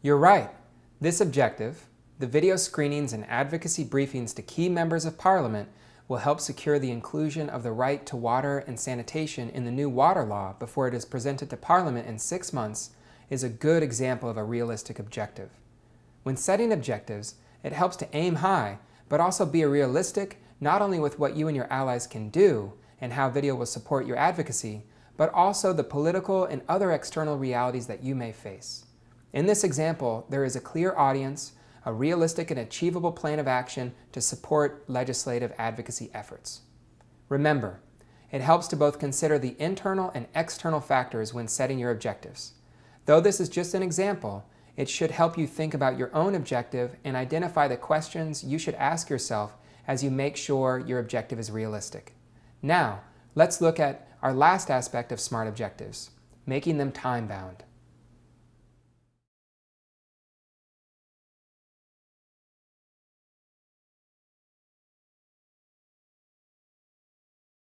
You're right. This objective, the video screenings and advocacy briefings to key members of Parliament will help secure the inclusion of the right to water and sanitation in the new water law before it is presented to Parliament in six months is a good example of a realistic objective. When setting objectives, it helps to aim high, but also be realistic not only with what you and your allies can do and how video will support your advocacy, but also the political and other external realities that you may face. In this example, there is a clear audience, a realistic and achievable plan of action to support legislative advocacy efforts. Remember, it helps to both consider the internal and external factors when setting your objectives. Though this is just an example, it should help you think about your own objective and identify the questions you should ask yourself as you make sure your objective is realistic. Now, let's look at our last aspect of SMART objectives, making them time-bound.